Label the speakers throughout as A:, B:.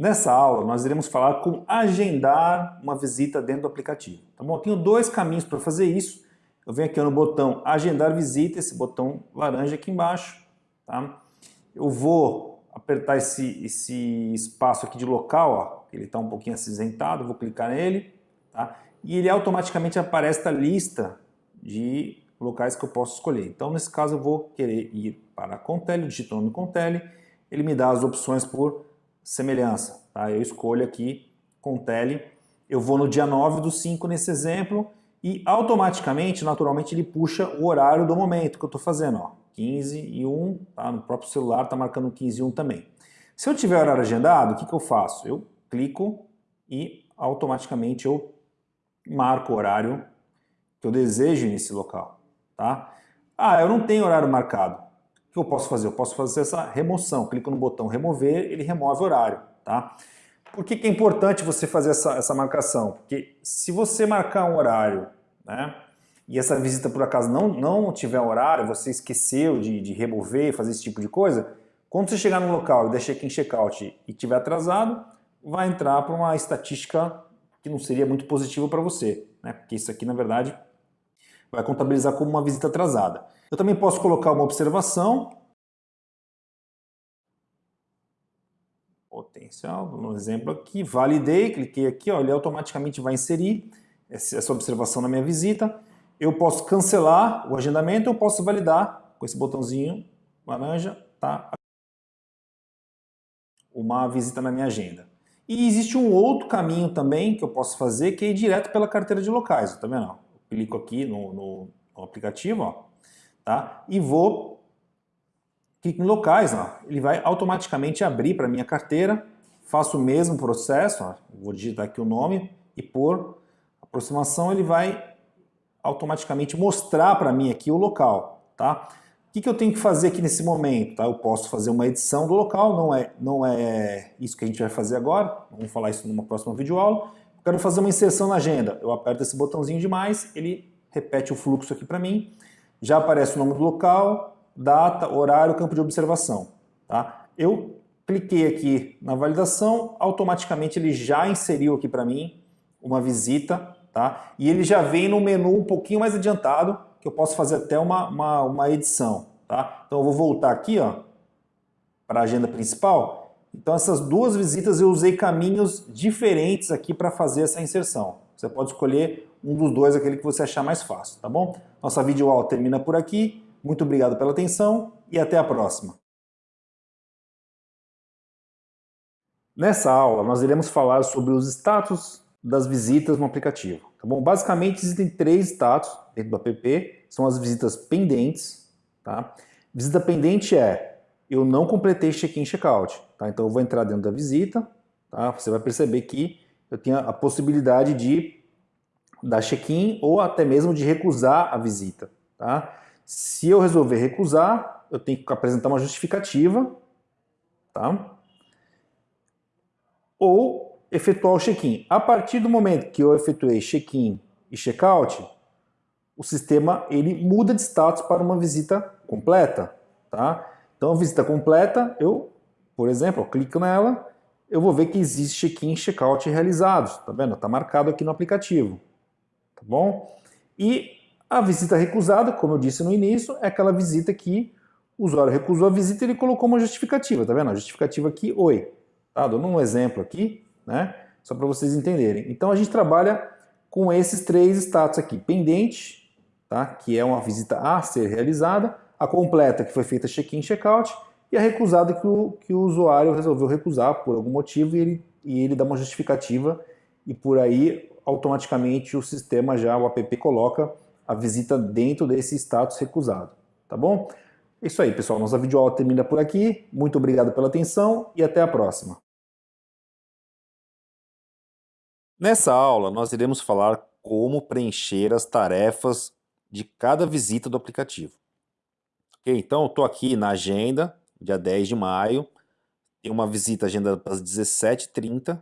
A: Nessa aula, nós iremos falar como agendar uma visita dentro do aplicativo. Tá bom? Eu tenho dois caminhos para fazer isso. Eu venho aqui no botão Agendar Visita, esse botão laranja aqui embaixo. Tá? Eu vou apertar esse, esse espaço aqui de local, ó, ele está um pouquinho acinzentado, vou clicar nele. Tá? E ele automaticamente aparece a lista de locais que eu posso escolher. Então, nesse caso, eu vou querer ir para a Contele, digito o nome Contele, ele me dá as opções por semelhança. Tá? Eu escolho aqui com tele, eu vou no dia 9 do 5 nesse exemplo e automaticamente, naturalmente, ele puxa o horário do momento que eu estou fazendo. Ó, 15 e 1, tá? no próprio celular está marcando 15 e 1 também. Se eu tiver horário agendado, o que, que eu faço? Eu clico e automaticamente eu marco o horário que eu desejo nesse local. Tá? Ah, eu não tenho horário marcado. O que eu posso fazer? Eu posso fazer essa remoção. Clico no botão remover, ele remove o horário. Tá? Por que, que é importante você fazer essa, essa marcação? Porque se você marcar um horário, né, e essa visita por acaso não, não tiver horário, você esqueceu de, de remover, fazer esse tipo de coisa, quando você chegar no local e der check-in, check-out e tiver atrasado, vai entrar para uma estatística que não seria muito positiva para você, né? porque isso aqui, na verdade, vai contabilizar como uma visita atrasada. Eu também posso colocar uma observação. Potencial, um exemplo aqui, validei, cliquei aqui, ó, ele automaticamente vai inserir essa observação na minha visita. Eu posso cancelar o agendamento, eu posso validar com esse botãozinho laranja, tá? Uma visita na minha agenda. E existe um outro caminho também que eu posso fazer, que é ir direto pela carteira de locais, tá vendo? Eu clico aqui no, no, no aplicativo, ó, tá? E vou clicar em locais, ó, ele vai automaticamente abrir para minha carteira, faço o mesmo processo, ó, vou digitar aqui o nome e por aproximação ele vai automaticamente mostrar para mim aqui o local, tá? O que, que eu tenho que fazer aqui nesse momento? Tá? Eu posso fazer uma edição do local, não é, não é isso que a gente vai fazer agora, vamos falar isso numa próxima videoaula. Quero fazer uma inserção na agenda, eu aperto esse botãozinho de mais, ele repete o fluxo aqui para mim, já aparece o nome do local, data, horário, campo de observação. Tá? Eu cliquei aqui na validação, automaticamente ele já inseriu aqui para mim uma visita, tá? e ele já vem no menu um pouquinho mais adiantado, que eu posso fazer até uma, uma, uma edição. Tá? Então eu vou voltar aqui para a agenda principal. Então essas duas visitas eu usei caminhos diferentes aqui para fazer essa inserção. Você pode escolher um dos dois, aquele que você achar mais fácil, tá bom? Nossa videoaula termina por aqui. Muito obrigado pela atenção e até a próxima. Nessa aula, nós iremos falar sobre os status das visitas no aplicativo. Tá bom? Basicamente, existem três status dentro do app, são as visitas pendentes. Tá? Visita pendente é, eu não completei check-in check-out. Tá? Então, eu vou entrar dentro da visita, tá? você vai perceber que eu tenho a possibilidade de dar check-in ou até mesmo de recusar a visita. Tá? Se eu resolver recusar, eu tenho que apresentar uma justificativa, tá? ou efetuar o check-in. A partir do momento que eu efetuei check-in e check-out, o sistema ele muda de status para uma visita completa. Tá? Então, a visita completa, eu, por exemplo, eu clico nela, eu vou ver que existe check-in e check-out realizados. Tá vendo? Está marcado aqui no aplicativo tá bom? E a visita recusada, como eu disse no início, é aquela visita que o usuário recusou a visita e ele colocou uma justificativa, tá vendo? A justificativa aqui, oi. Tá, dando um exemplo aqui, né? Só para vocês entenderem. Então a gente trabalha com esses três status aqui. Pendente, tá? que é uma visita a ser realizada, a completa, que foi feita check-in, check-out, e a recusada que o, que o usuário resolveu recusar por algum motivo e ele, e ele dá uma justificativa e por aí automaticamente o sistema já, o app, coloca a visita dentro desse status recusado. Tá bom? É isso aí, pessoal. Nossa videoaula termina por aqui. Muito obrigado pela atenção e até a próxima. Nessa aula, nós iremos falar como preencher as tarefas de cada visita do aplicativo. Ok? Então, eu estou aqui na agenda, dia 10 de maio, tem uma visita agendada para as 17h30,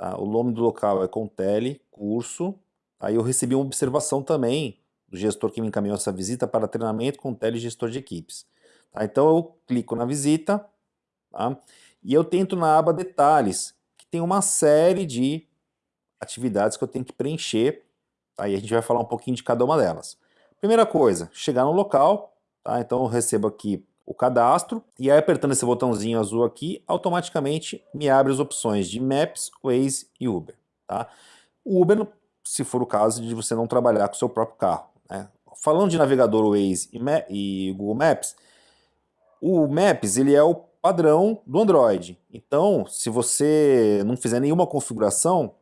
A: Tá? O nome do local é Contele, curso. Aí eu recebi uma observação também do gestor que me encaminhou essa visita para treinamento Contele Gestor de Equipes. Tá? Então eu clico na visita tá? e eu tento na aba Detalhes tem uma série de atividades que eu tenho que preencher, tá? e a gente vai falar um pouquinho de cada uma delas. Primeira coisa, chegar no local, tá? então eu recebo aqui o cadastro, e aí apertando esse botãozinho azul aqui, automaticamente me abre as opções de Maps, Waze e Uber. Tá? O Uber, se for o caso de você não trabalhar com o seu próprio carro. Né? Falando de navegador Waze e, e Google Maps, o Maps ele é o padrão do Android. Então, se você não fizer nenhuma configuração,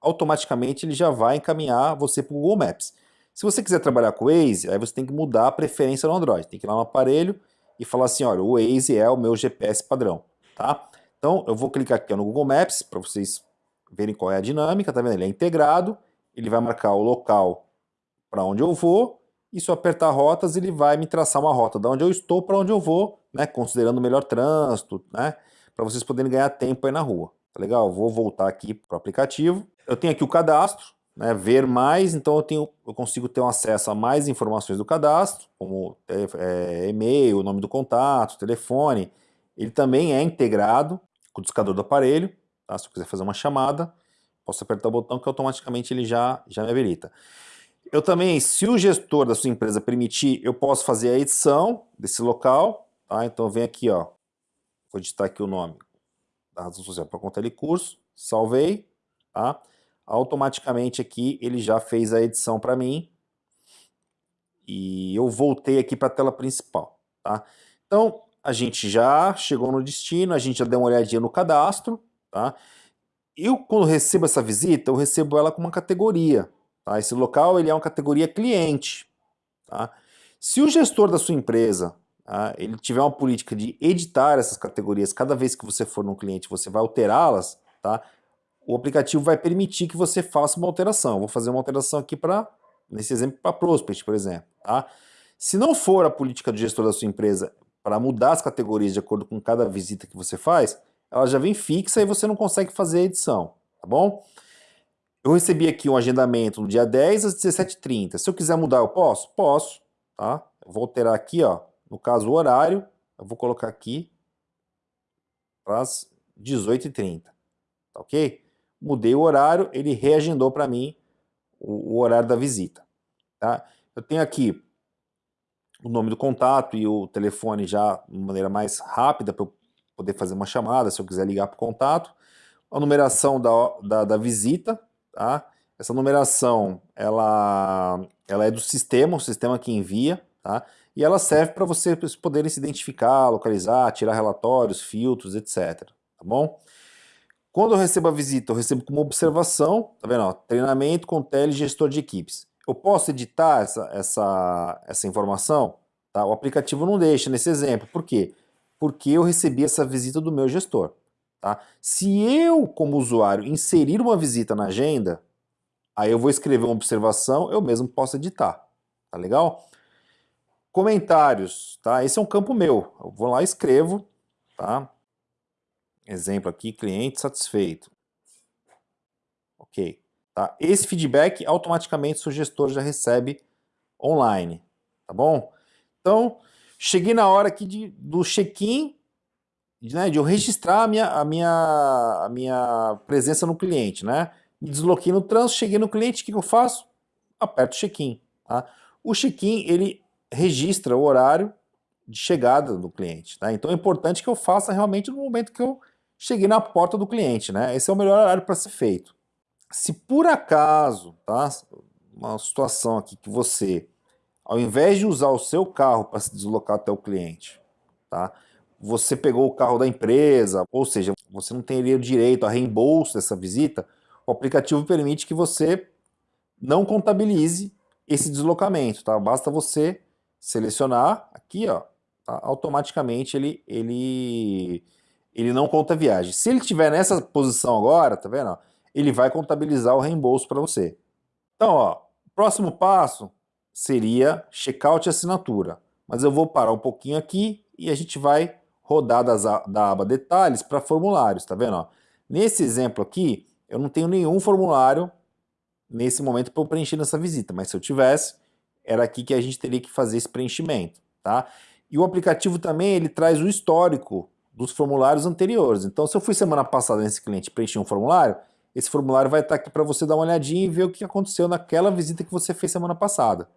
A: automaticamente ele já vai encaminhar você para o Google Maps. Se você quiser trabalhar com o Waze, aí você tem que mudar a preferência no Android. Tem que ir lá no aparelho e falar assim, olha, o Waze é o meu GPS padrão, tá? Então, eu vou clicar aqui no Google Maps para vocês verem qual é a dinâmica, tá vendo? Ele é integrado, ele vai marcar o local para onde eu vou, e se eu apertar rotas, ele vai me traçar uma rota de onde eu estou para onde eu vou, né? Considerando o melhor trânsito, né? Para vocês poderem ganhar tempo aí na rua. Tá legal? Eu vou voltar aqui para o aplicativo. Eu tenho aqui o cadastro, né, ver mais, então eu, tenho, eu consigo ter um acesso a mais informações do cadastro, como é, e-mail, nome do contato, telefone. Ele também é integrado com o discador do aparelho, tá? se eu quiser fazer uma chamada, posso apertar o botão que automaticamente ele já, já me habilita. Eu também, se o gestor da sua empresa permitir, eu posso fazer a edição desse local, tá? então vem aqui, ó, vou digitar aqui o nome da razão social para conta de curso, salvei, tá? automaticamente aqui ele já fez a edição para mim e eu voltei aqui para a tela principal, tá? Então, a gente já chegou no destino, a gente já deu uma olhadinha no cadastro, tá? Eu, quando recebo essa visita, eu recebo ela com uma categoria, tá? Esse local, ele é uma categoria cliente, tá? Se o gestor da sua empresa, tá? ele tiver uma política de editar essas categorias, cada vez que você for num cliente, você vai alterá-las, tá? o aplicativo vai permitir que você faça uma alteração. Eu vou fazer uma alteração aqui para, nesse exemplo, para Prospect, por exemplo. Tá? Se não for a política do gestor da sua empresa para mudar as categorias de acordo com cada visita que você faz, ela já vem fixa e você não consegue fazer a edição, tá bom? Eu recebi aqui um agendamento no dia 10 às 17h30. Se eu quiser mudar, eu posso? Posso, tá? Eu vou alterar aqui, ó, no caso o horário, eu vou colocar aqui para as 18h30, tá ok? mudei o horário, ele reagendou para mim o, o, horário da visita. Tá? Eu tenho aqui o nome do contato e o telefone já de maneira mais rápida para eu poder fazer uma chamada, se eu quiser ligar para o contato. A numeração da, da, da visita, tá? Essa numeração, ela, ela é do sistema, o sistema que envia, tá? E ela serve para vocês poderem se identificar, localizar, tirar relatórios, filtros, etc. Tá bom? Quando eu recebo a visita, eu recebo como observação, tá vendo? Ó, treinamento com telegestor de equipes. Eu posso editar essa, essa, essa informação? Tá? O aplicativo não deixa nesse exemplo. Por quê? Porque eu recebi essa visita do meu gestor. Tá? Se eu, como usuário, inserir uma visita na agenda, aí eu vou escrever uma observação, eu mesmo posso editar. Tá legal? Comentários, tá? Esse é um campo meu. Eu vou lá e escrevo, tá? Exemplo aqui, cliente satisfeito. Ok. Tá? Esse feedback, automaticamente, o gestor já recebe online. Tá bom? Então, cheguei na hora aqui de, do check-in, né, de eu registrar a minha, a, minha, a minha presença no cliente. Né? Me desloquei no trânsito, cheguei no cliente, o que, que eu faço? Aperto check-in. Tá? O check-in, ele registra o horário de chegada do cliente. Tá? Então é importante que eu faça realmente no momento que eu cheguei na porta do cliente, né? Esse é o melhor horário para ser feito. Se por acaso, tá? Uma situação aqui que você, ao invés de usar o seu carro para se deslocar até o cliente, tá? Você pegou o carro da empresa, ou seja, você não teria direito a reembolso dessa visita, o aplicativo permite que você não contabilize esse deslocamento, tá? Basta você selecionar aqui, ó, tá? automaticamente ele, ele ele não conta viagem. Se ele estiver nessa posição agora, tá vendo? Ele vai contabilizar o reembolso para você. Então, ó, próximo passo seria checkout e assinatura. Mas eu vou parar um pouquinho aqui e a gente vai rodar das, da aba detalhes para formulários, tá vendo? Ó? Nesse exemplo aqui, eu não tenho nenhum formulário nesse momento para eu preencher nessa visita, mas se eu tivesse, era aqui que a gente teria que fazer esse preenchimento, tá? E o aplicativo também, ele traz o histórico
B: dos formulários anteriores. Então, se eu fui semana passada nesse cliente preencher um formulário, esse formulário vai estar aqui para você dar uma olhadinha e ver o que aconteceu naquela visita que você fez semana passada,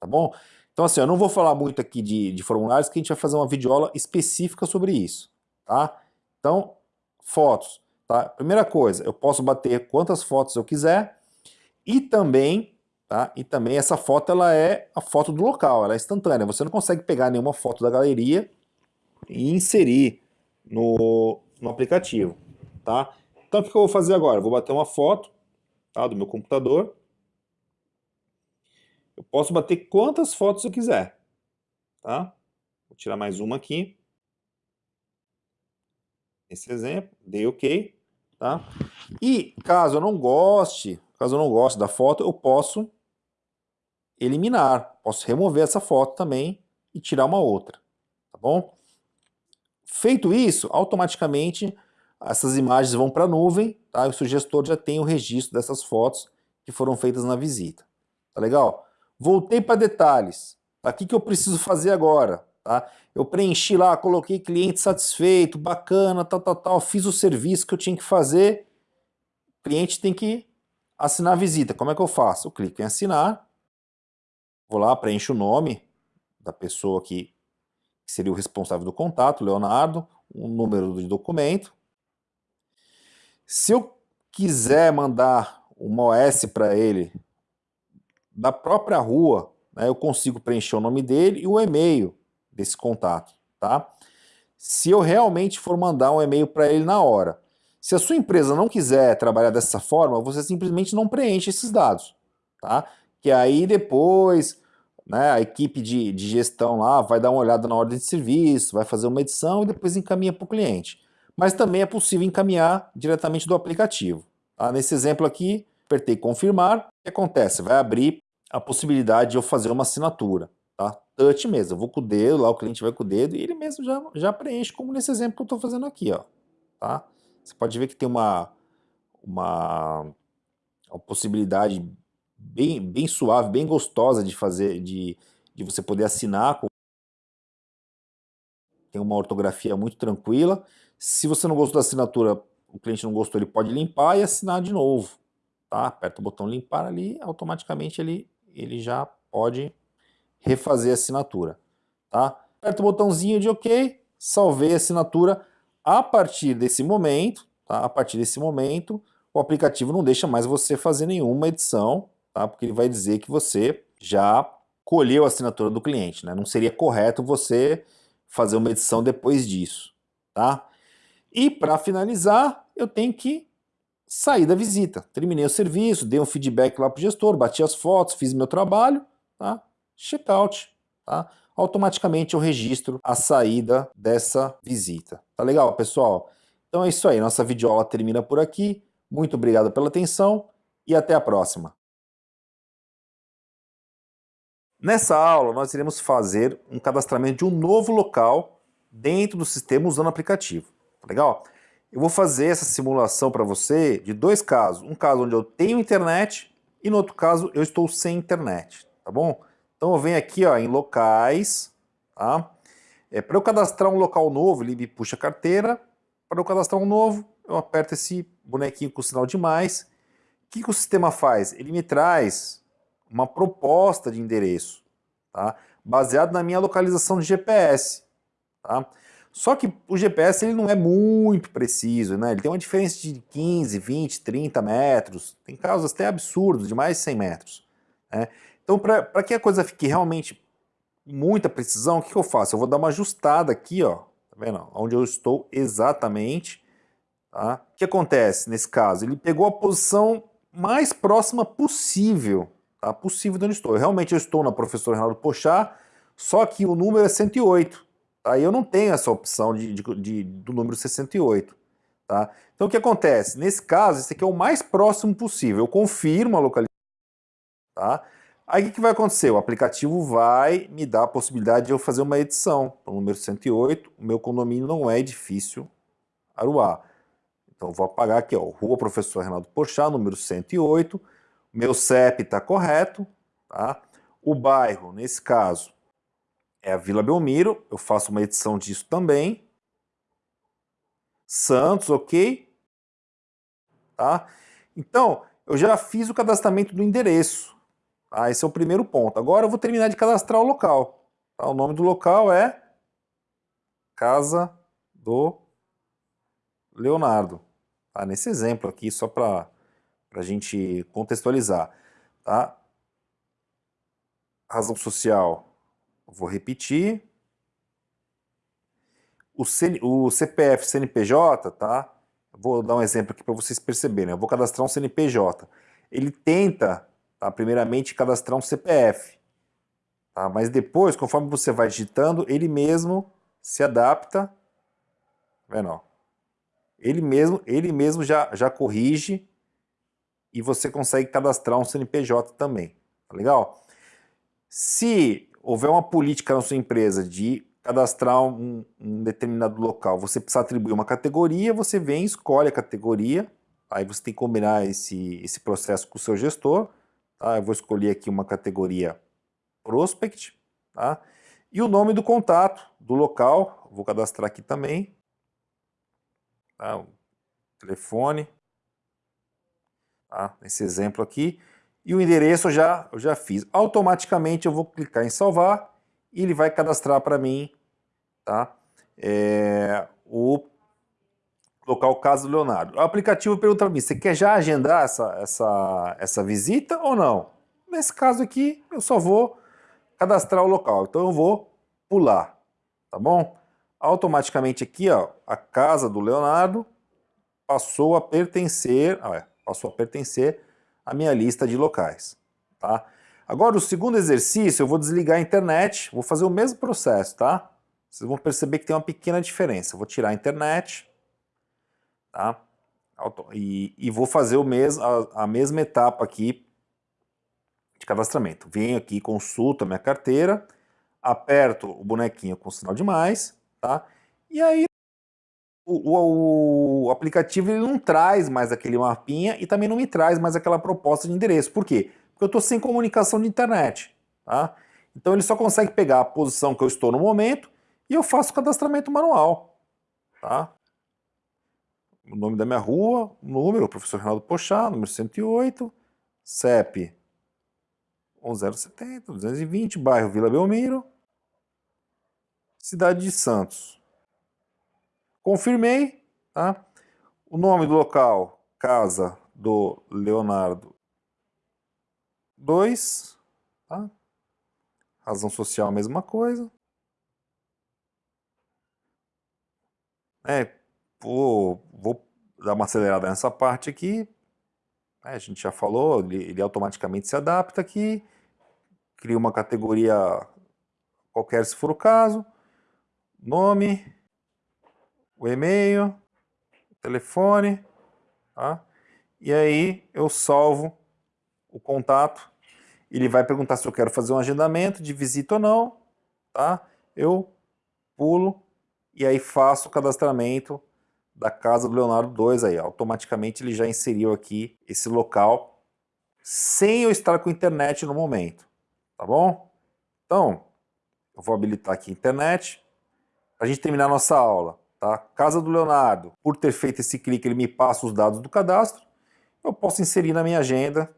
B: tá bom? Então assim, eu não vou falar muito aqui de, de formulários, que a gente vai fazer uma videoaula específica sobre isso, tá? Então, fotos, tá? Primeira coisa, eu posso bater quantas fotos eu quiser e também, tá? E também essa foto, ela é a foto do local, ela é instantânea. Você não consegue pegar nenhuma foto da galeria e inserir no, no aplicativo, tá? Então o que eu vou fazer agora? Eu vou bater uma foto tá, do meu computador. Eu posso bater quantas fotos eu quiser. Tá? Vou tirar mais uma aqui. Esse exemplo, dei OK. Tá? E caso eu não goste, caso eu não goste da foto, eu posso eliminar. Posso remover essa foto também e tirar uma outra. Tá bom? Feito isso, automaticamente essas imagens vão para a nuvem, tá? o sugestor já tem o registro dessas fotos que foram feitas na visita. Tá legal? Voltei para detalhes. O que, que eu preciso fazer agora? Tá? Eu preenchi lá, coloquei cliente satisfeito, bacana, tal, tal, tal, fiz o serviço que eu tinha que fazer. O cliente tem que assinar a visita. Como é que eu faço? Eu clico em assinar, vou lá, preencho o nome da pessoa que seria o responsável do contato, Leonardo, o número do documento, se eu quiser mandar uma OS para ele da própria rua, né, eu consigo preencher o nome dele e o e-mail desse contato, tá? Se eu realmente for mandar um e-mail para ele na hora. Se a sua empresa não quiser trabalhar dessa forma, você simplesmente não preenche esses dados, tá? Que aí depois né, a equipe de, de gestão lá vai dar uma olhada na ordem de serviço, vai fazer uma edição e depois encaminha para o cliente mas também é possível encaminhar diretamente do aplicativo. Tá? Nesse exemplo aqui, apertei confirmar, o que acontece? Vai abrir a possibilidade de eu fazer uma assinatura. Tá? Touch mesmo, eu vou com o dedo, lá o cliente vai com o dedo e ele mesmo já, já preenche, como nesse exemplo que eu estou fazendo aqui. Ó, tá? Você pode ver que tem uma, uma, uma possibilidade bem, bem suave, bem gostosa de fazer, de, de você poder assinar. Com... Tem uma ortografia muito tranquila. Se você não gostou da assinatura, o cliente não gostou, ele pode limpar e assinar de novo. Tá? Aperta o botão limpar ali, automaticamente ele, ele já pode refazer a assinatura. Tá? Aperta o botãozinho de OK, salvei a assinatura. A partir desse momento, tá? a partir desse momento, o aplicativo não deixa mais você fazer nenhuma edição, tá? porque ele vai dizer que você já colheu a assinatura do cliente. Né? Não seria correto você fazer uma edição depois disso. Tá? E para finalizar, eu tenho que sair da visita. Terminei o serviço, dei um feedback lá para o gestor, bati as fotos, fiz meu trabalho, tá? Checkout, tá? Automaticamente eu registro a saída dessa visita. Tá legal, pessoal? Então é isso aí, nossa videoaula termina por aqui. Muito obrigado pela atenção e até a próxima. Nessa aula, nós iremos fazer um cadastramento de um novo local dentro do sistema usando o aplicativo. Tá legal? Eu vou fazer essa simulação para você de dois casos. Um caso onde eu tenho internet e no outro caso eu estou sem internet, tá bom? Então eu venho aqui ó, em locais, tá? É, para eu cadastrar um local novo, ele me puxa a carteira. Para eu cadastrar um novo, eu aperto esse bonequinho com o sinal de mais. O que, que o sistema faz? Ele me traz uma proposta de endereço, tá? baseado na minha localização de GPS. Tá? Só que o GPS ele não é muito preciso, né? ele tem uma diferença de 15, 20, 30 metros, tem casos até absurdos, de mais de 100 metros. Né? Então, para que a coisa fique realmente muita precisão, o que, que, eu faço? Eu vou dar uma ajustada aqui, ó, tá vendo? Onde eu estou exatamente. Tá? O que acontece nesse caso? Ele pegou a posição mais próxima possível, tá? possível de onde estou. Realmente eu estou na professora Renato Pochá, só que o número é 108. Aí eu não tenho essa opção de, de, de, do número 68. Tá? Então o que acontece? Nesse caso, esse aqui é o mais próximo possível. Eu confirmo a localização. Tá? Aí o que, que vai acontecer? O aplicativo vai me dar a possibilidade de eu fazer uma edição. Para o número 108, o meu condomínio não é edifício Aruá. Então vou apagar aqui, ó, Rua Professor Renato Porchat, número 108. Meu CEP está correto. Tá? O bairro, nesse caso, é a Vila Belmiro, eu faço uma edição disso também. Santos, ok? Tá? Então, eu já fiz o cadastramento do endereço. Tá? Esse é o primeiro ponto. Agora eu vou terminar de cadastrar o local. Tá? O nome do local é Casa do Leonardo. Tá? Nesse exemplo aqui, só para a gente contextualizar. Tá? Razão social, vou repetir. O, o CPF, CNPJ, tá? Vou dar um exemplo aqui para vocês perceberem. Eu vou cadastrar um CNPJ. Ele tenta, tá, primeiramente, cadastrar um CPF. Tá? Mas depois, conforme você vai digitando, ele mesmo se adapta. Tá vendo? Ele mesmo, ele mesmo já, já corrige e você consegue cadastrar um CNPJ também. Tá legal? Se houver uma política na sua empresa de cadastrar um, um, determinado local, você precisa atribuir uma categoria, você vem, escolhe a categoria, aí você tem que combinar esse, esse processo com o seu gestor, tá? eu vou escolher aqui uma categoria Prospect, tá? e o nome do contato do local, vou cadastrar aqui também, tá? o telefone, tá? nesse exemplo aqui, e o endereço eu já, eu já fiz. Automaticamente eu vou clicar em salvar e ele vai cadastrar para mim tá? É, o local caso do Leonardo. O aplicativo pergunta para mim, você quer já agendar essa, essa, essa visita ou não? Nesse caso aqui, eu só vou cadastrar o local, então eu vou pular, tá bom? Automaticamente aqui, ó, a casa do Leonardo passou a pertencer, ah, passou a pertencer à minha lista de locais, tá? Agora, o segundo exercício, eu vou desligar a internet, vou fazer o mesmo processo, tá? Vocês vão perceber que tem uma pequena diferença. Vou tirar a internet, tá? E, e vou fazer o mesmo, a, a mesma etapa aqui de cadastramento. Venho aqui, consulto a minha carteira, aperto o bonequinho com sinal de mais, tá? E aí o, o, aplicativo ele não traz mais aquele mapinha e também não me traz mais aquela proposta de endereço. Por quê? porque eu estou sem comunicação de internet. Tá? Então ele só consegue pegar a posição que eu estou no momento e eu faço o cadastramento manual. Tá? O nome da minha rua, número, professor Reinaldo Pochá, número 108, CEP 1070, 220, bairro Vila Belmiro, cidade de Santos. Confirmei, tá? O nome do local, casa do Leonardo 2, tá? Razão social, mesma coisa. É, vou, vou dar uma acelerada nessa parte aqui. É, a gente já falou, ele, ele automaticamente se adapta aqui. Cria uma categoria qualquer se for o caso. Nome, o e-mail, o telefone, tá? E aí eu salvo o contato ele vai perguntar se eu quero fazer um agendamento de visita ou não, tá? Eu pulo e aí faço o cadastramento da casa do Leonardo 2 aí, automaticamente ele já inseriu aqui esse local sem eu estar com internet no momento, tá bom? Então, eu vou habilitar aqui a internet para a gente terminar a nossa aula, tá? Casa do Leonardo, por ter feito esse clique, ele me passa os dados do cadastro, eu posso inserir na minha agenda,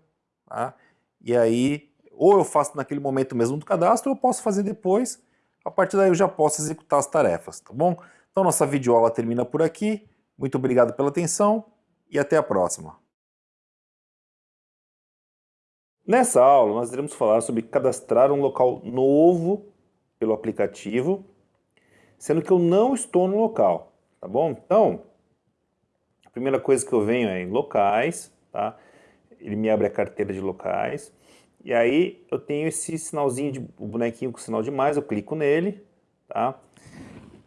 B: tá? E aí, ou eu faço naquele momento mesmo do cadastro, ou eu posso fazer depois. A partir daí eu já posso executar as tarefas, tá bom? Então nossa videoaula termina por aqui. Muito obrigado pela atenção e até a próxima. Nessa aula nós iremos falar sobre cadastrar um local novo pelo aplicativo, sendo que eu não estou no local, tá bom? Então, a primeira coisa que eu venho é em locais, tá? ele me abre a carteira de locais. E aí eu tenho esse sinalzinho de o bonequinho com sinal de mais, eu clico nele, tá?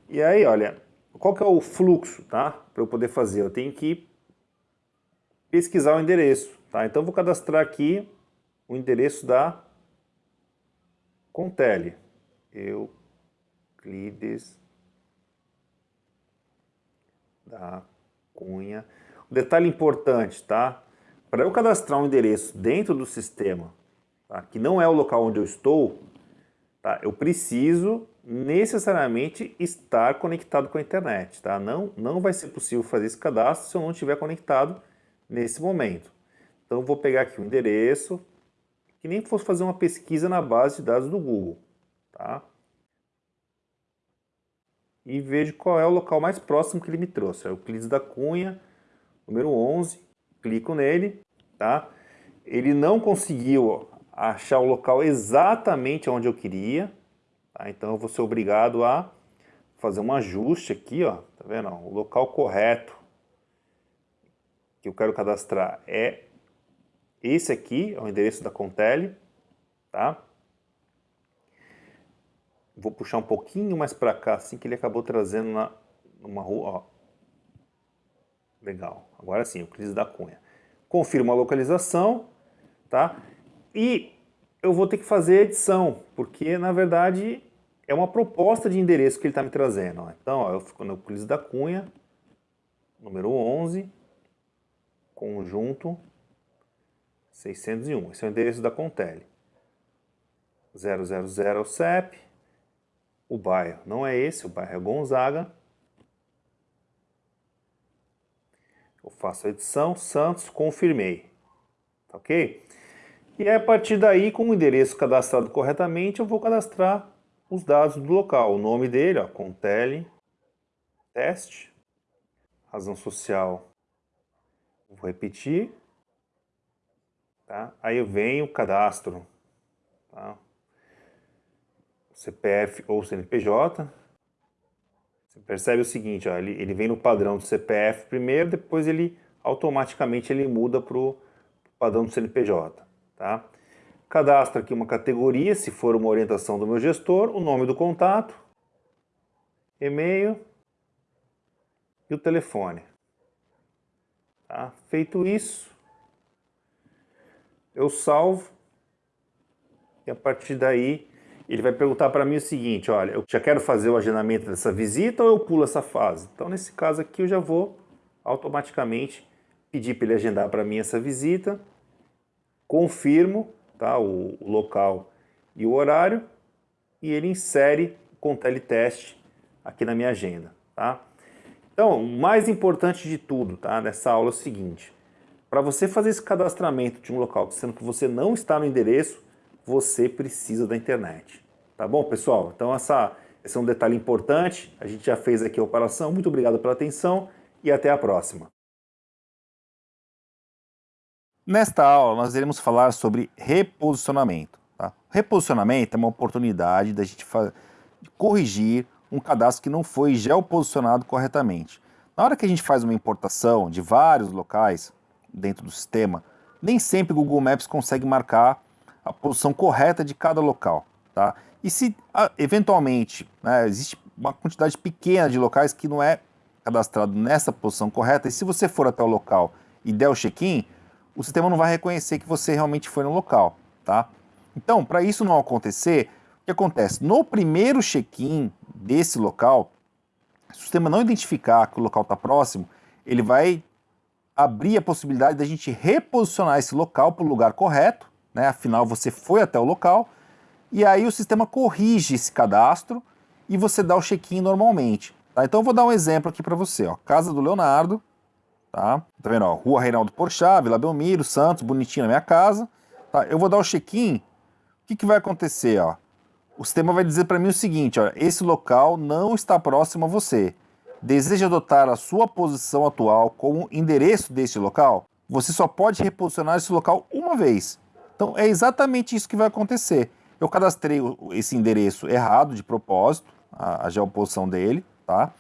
B: E aí, olha, qual que é o fluxo, tá? Para eu poder fazer, eu tenho que pesquisar o endereço, tá? Então eu vou cadastrar aqui o endereço da Contele. Euclides da Cunha. Um detalhe importante, tá? Para eu cadastrar um endereço dentro do sistema, tá, que não é o local onde eu estou, tá, eu preciso necessariamente estar conectado com a internet, tá? Não, não vai ser possível fazer esse cadastro se eu não estiver conectado nesse momento. Então vou pegar aqui o endereço, que nem fosse fazer uma pesquisa na base de dados do Google, tá? E vejo qual é o local mais próximo que ele me trouxe. É o Euclides da Cunha, número 11, clico nele, tá? Ele não conseguiu achar o local exatamente onde eu queria, tá? Então eu vou ser obrigado a fazer um ajuste aqui, ó, tá vendo? O local correto que eu quero cadastrar é esse aqui, é o endereço da Contele, tá? Vou puxar um pouquinho mais para cá, assim que ele acabou trazendo na, numa rua, ó. Legal, agora sim, o Cris da Cunha. Confirmo a localização, tá? E eu vou ter que fazer a edição, porque na verdade é uma proposta de endereço que ele está me trazendo. Ó. Então, ó, eu fico no Euclides da Cunha, número 11, conjunto 601. Esse é o endereço da Contele. 000 é o CEP. O bairro não é esse, o bairro é Gonzaga. Eu faço a edição, Santos, confirmei. Tá ok? E a partir daí, com o endereço cadastrado corretamente, eu vou cadastrar os dados do local. O nome dele, ó, Contele, teste, razão social, vou repetir, tá? Aí eu venho, cadastro, tá? CPF ou CNPJ. Você percebe o seguinte, ó, ele, ele vem no padrão do CPF primeiro, depois ele automaticamente ele muda para o padrão do CNPJ. Tá? Cadastro aqui uma categoria, se for uma orientação do meu gestor, o nome do contato, e-mail e o telefone. Tá? Feito isso, eu salvo e a partir daí ele vai perguntar para mim o seguinte, olha, eu já quero fazer o agendamento dessa visita ou eu pulo essa fase? Então nesse caso aqui eu já vou automaticamente pedir para ele agendar para mim essa visita confirmo tá, o, o local e o horário e ele insere com teleteste aqui na minha agenda. Tá? Então, o mais importante de tudo tá, nessa aula é o seguinte, para você fazer esse cadastramento de um local, sendo que você não está no endereço, você precisa da internet. Tá bom, pessoal? Então, essa, esse é um detalhe importante. A gente já fez aqui a operação. Muito obrigado pela atenção e até a próxima. Nesta aula, nós iremos falar sobre reposicionamento. Tá? Reposicionamento é uma oportunidade da gente corrigir um cadastro que não foi geoposicionado corretamente. Na hora que a gente faz uma importação de vários locais dentro do sistema, nem sempre o Google Maps consegue marcar a posição correta de cada local. Tá? E se eventualmente né, existe uma quantidade pequena de locais que não é cadastrado nessa posição correta, e se você for até o local e der o check-in, o sistema não vai reconhecer que você realmente foi no local, tá? Então, para isso não acontecer, o que acontece? No primeiro check-in desse local, se o sistema não identificar que o local está próximo, ele vai abrir a possibilidade da gente reposicionar esse local para o lugar correto, né? afinal você foi até o local, e aí o sistema corrige esse cadastro e você dá o check-in normalmente. Tá? Então eu vou dar um exemplo aqui para você. Ó. Casa do Leonardo, tá? Tá vendo, ó, Rua Reinaldo Porchat, Vila Belmiro, Santos, bonitinho na minha casa, tá? Eu vou dar o check-in, o que, que vai acontecer, ó? O sistema vai dizer para mim o seguinte, ó, esse local não está próximo a você. Deseja adotar a sua posição atual como endereço deste local? Você só pode reposicionar esse local uma vez. Então é exatamente isso que vai acontecer. Eu cadastrei esse endereço errado de propósito, a, a geoposição dele, tá?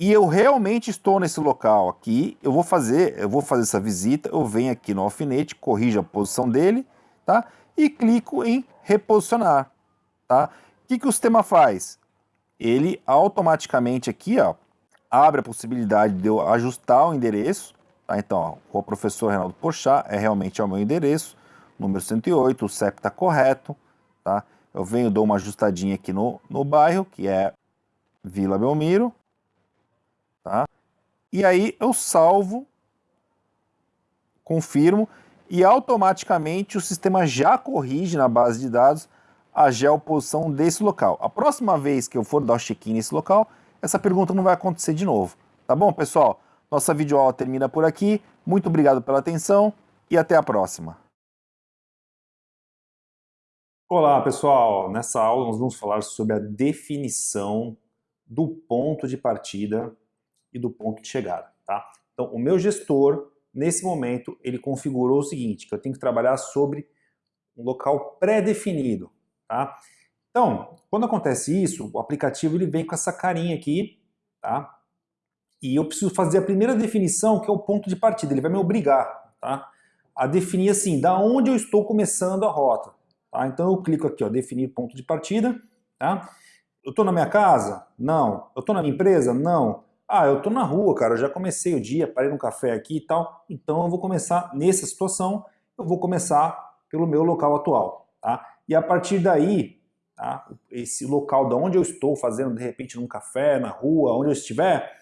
B: e eu realmente estou nesse local aqui, eu vou fazer, eu vou fazer essa visita, eu venho aqui no alfinete, corrijo a posição dele, tá? E clico em reposicionar, tá? O que, que o sistema faz? Ele automaticamente aqui, ó, abre a possibilidade de eu ajustar o endereço, tá? Então, ó, o professor Reinaldo Porchat é realmente o meu endereço, número 108, o CEP está correto, tá? Eu venho, dou uma ajustadinha aqui no, no bairro, que é Vila Belmiro, Tá? E aí eu salvo, confirmo e automaticamente o sistema já corrige na base de dados a geoposição desse local. A próxima vez que eu for dar o check-in nesse local, essa pergunta não vai acontecer de novo. Tá bom, pessoal? Nossa videoaula termina por aqui. Muito obrigado pela atenção e até a próxima.
A: Olá, pessoal! Nessa aula nós vamos falar sobre a definição do ponto de partida e do ponto de chegada. Tá? Então, o meu gestor, nesse momento, ele configurou o seguinte, que eu tenho que trabalhar sobre um local pré-definido. Tá? Então, quando acontece isso, o aplicativo ele vem com essa carinha aqui, tá? e eu preciso fazer a primeira definição, que é o ponto de partida. Ele vai me obrigar tá? a definir assim, da onde eu estou começando a rota. Tá? Então eu clico aqui, ó, definir ponto de partida. Tá? Eu estou na minha casa? Não. Eu estou na minha empresa? Não. Ah, eu estou na rua, cara, eu já comecei o dia, parei no café aqui e tal. Então eu vou começar, nessa situação, eu vou começar pelo meu local atual. Tá? E a partir daí, tá? esse local de onde eu estou fazendo, de repente, num café, na rua, onde eu estiver,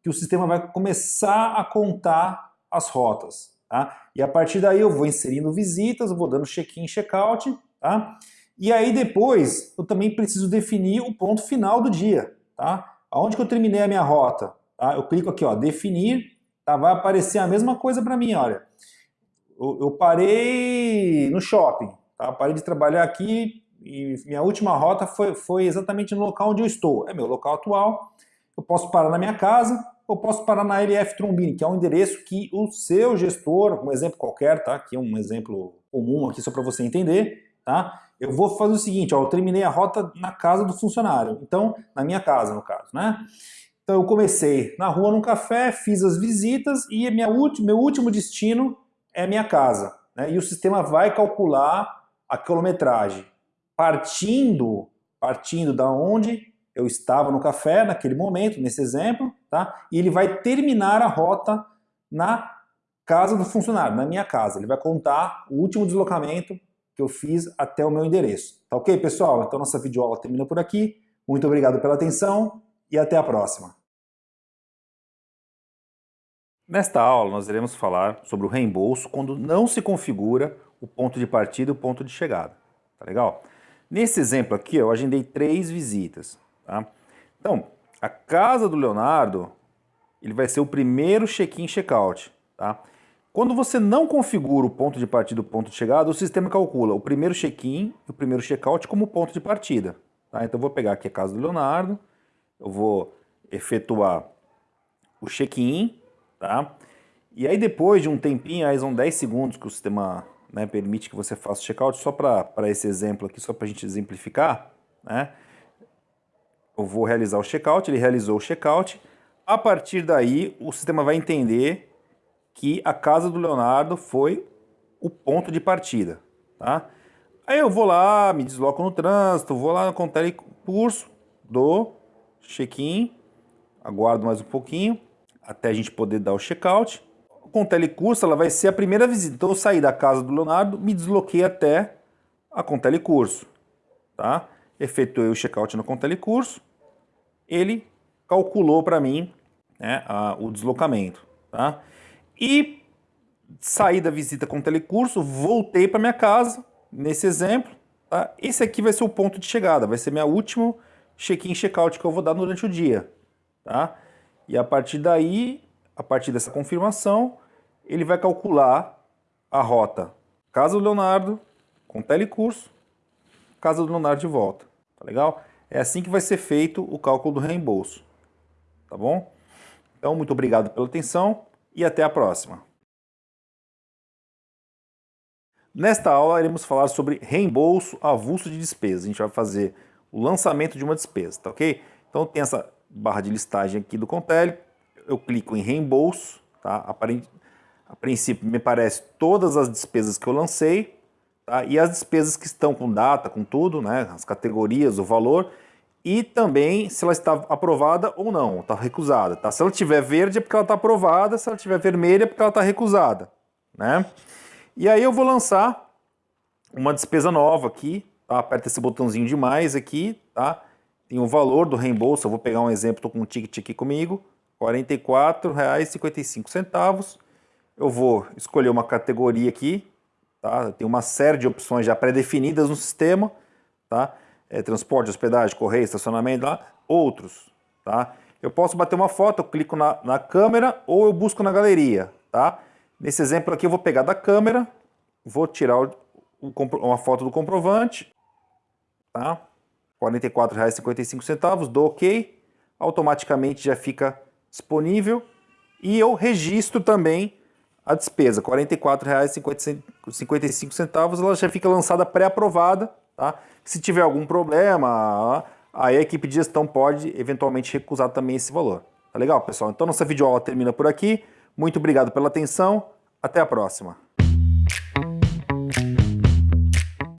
A: que o sistema vai começar a contar as rotas. Tá? E a partir daí eu vou inserindo visitas, vou dando check-in, check-out, tá? E aí depois eu também preciso definir o ponto final do dia, tá? Aonde que eu terminei a minha rota? Tá? Eu clico aqui, ó, definir, tá? vai aparecer a mesma coisa para mim, olha. Eu, eu, parei no shopping, tá? Parei de trabalhar aqui e minha última rota foi, foi exatamente no local onde eu estou. É meu local atual. Eu posso parar na minha casa, eu posso parar na LF Trombini, que é um endereço que o seu gestor, um exemplo qualquer, tá? Aqui é um exemplo comum aqui só para você entender, tá? Eu vou fazer o seguinte, ó, eu terminei a rota na casa do funcionário, então, na minha casa no caso, né? Então eu comecei na rua num café, fiz as visitas e minha última, meu último destino é minha casa. Né? E o sistema vai calcular a quilometragem partindo, partindo da onde eu estava no café naquele momento, nesse exemplo, tá? E ele vai terminar a rota na casa do funcionário, na minha casa. Ele vai contar o último deslocamento que eu fiz até o meu endereço. Tá ok, pessoal? Então nossa videoaula termina por aqui. Muito obrigado pela atenção e até a próxima.
B: Nesta aula nós iremos falar sobre o reembolso quando não se configura o ponto de partida e o ponto de chegada. Tá legal? Nesse exemplo aqui eu agendei três visitas. Tá? Então, a casa do Leonardo, ele vai ser o primeiro check-in check-out. Tá? Quando você não configura o ponto de partida e o ponto de chegada, o sistema calcula o primeiro check-in e o primeiro check-out como ponto de partida. Tá? Então eu vou pegar aqui a casa do Leonardo, eu vou efetuar o check-in, tá? E aí depois de um tempinho, aí são 10 segundos que o sistema né, permite que você faça o check-out, só para esse exemplo aqui, só para a gente exemplificar, né? eu vou realizar o checkout, ele realizou o checkout. A partir daí, o sistema vai entender que a casa do Leonardo foi o ponto de partida. Tá? Aí eu vou lá, me desloco no trânsito, vou lá no telecurso, dou check-in, aguardo mais um pouquinho até a gente poder dar o checkout. Com o telecurso, ela vai ser a primeira visita. Então eu saí da casa do Leonardo, me desloquei até a Contelecurso, tá? efetuei o checkout no Contelecurso, ele calculou para mim né, a, o deslocamento. Tá? E saí da visita com o telecurso, voltei para minha casa, nesse exemplo. Tá? Esse aqui vai ser o ponto de chegada, vai ser minha última check-in, check-out que eu vou dar durante o dia. Tá? E a partir daí, a partir dessa confirmação, ele vai calcular a rota Casa do Leonardo, com telecurso, Casa do Leonardo de volta. Tá legal? É assim que vai ser feito o cálculo do reembolso. Tá bom? Então, muito obrigado pela atenção e até a próxima. Nesta aula, iremos falar sobre reembolso avulso de despesas. A gente vai fazer o lançamento de uma despesa, tá ok? Então, tem essa barra de listagem aqui do Contele. Eu clico em reembolso, tá? A princípio, me parece todas as despesas que eu lancei, tá? e as despesas que estão com data, com tudo, né? as categorias, o valor, e também se ela está aprovada ou não, está recusada. Tá? Se ela tiver verde é porque ela está aprovada, se ela tiver vermelha é porque ela está recusada. Né? E aí eu vou lançar uma despesa nova aqui, tá? aperta esse botãozinho de mais aqui, tá? tem o valor do reembolso, eu vou pegar um exemplo, estou com um ticket aqui comigo, R$ 44,55. Eu vou escolher uma categoria aqui, tá? tem uma série de opções já pré-definidas no sistema, tá? É, transporte, hospedagem, correio, estacionamento, lá, outros, tá? Eu posso bater uma foto, eu clico na, na câmera ou eu busco na galeria, tá? Nesse exemplo aqui eu vou pegar da câmera, vou tirar o, o, uma foto do comprovante, tá? R$ 44,55, dou OK, automaticamente já fica disponível e eu registro também a despesa, R$ 44,55, ela já fica lançada pré-aprovada, tá? Se tiver algum problema, aí a equipe de gestão pode eventualmente recusar também esse valor. Tá legal, pessoal? Então nossa videoaula termina por aqui. Muito obrigado pela atenção. Até a próxima.